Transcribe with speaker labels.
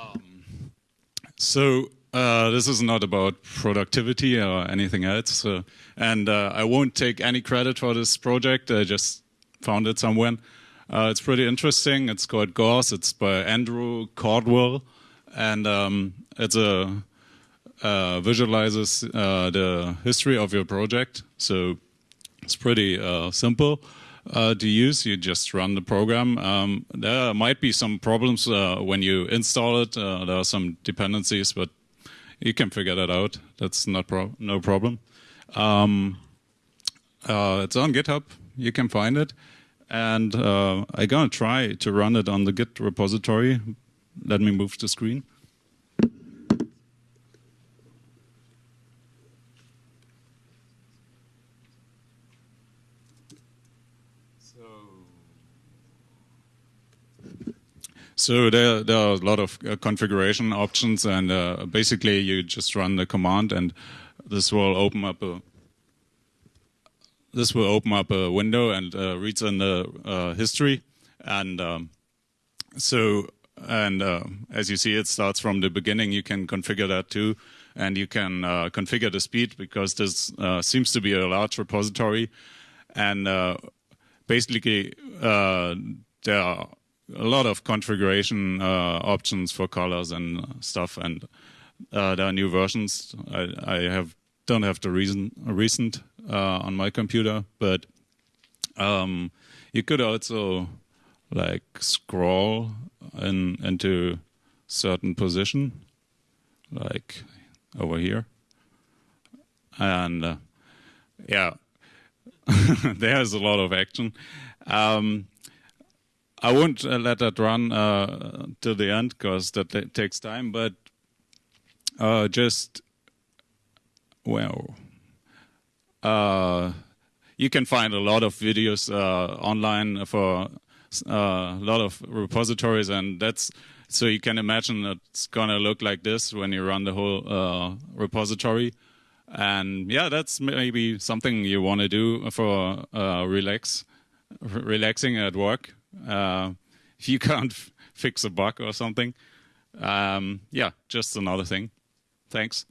Speaker 1: Um, so uh, this is not about productivity or anything else, uh, and uh, I won't take any credit for this project. I just found it somewhere. Uh, it's pretty interesting. It's called Gource. It's by Andrew Caudwell. and um, it's a uh, visualizes the history of your project. So it's pretty simple uh, to use. You just run the program. Um, there might be some problems uh, when you install it. Uh, there are some dependencies, but you can figure that out. That's not pro no problem. Um, uh, it's on GitHub. You can find it. And uh, I'm going to try to run it on the Git repository. Let me move the screen. So there, there are a lot of uh, configuration options, and uh, basically you just run the command, and this will open up a this will open up a window and uh, reads in the uh, history, and um, so and uh, as you see, it starts from the beginning. You can configure that too, and you can uh, configure the speed because this seems to be a large repository, and basically there are a lot of configuration uh, options for colors and stuff, and uh, there are new versions. I, I, have don't have the reason recent uh, on my computer, but um, you could also like scroll in into certain position, like over here, and uh, yeah, there's a lot of action. Um, I won't uh, let that run uh, till the end because that takes time. But uh, just well, uh, you can find a lot of videos uh, online for uh, a lot of repositories, and that's so you can imagine it's gonna look like this when you run the whole repository. And yeah, that's maybe something you want to do for relax, relaxing at work uh, if you can't fix a bug or something. Um, yeah, just another thing. Thanks.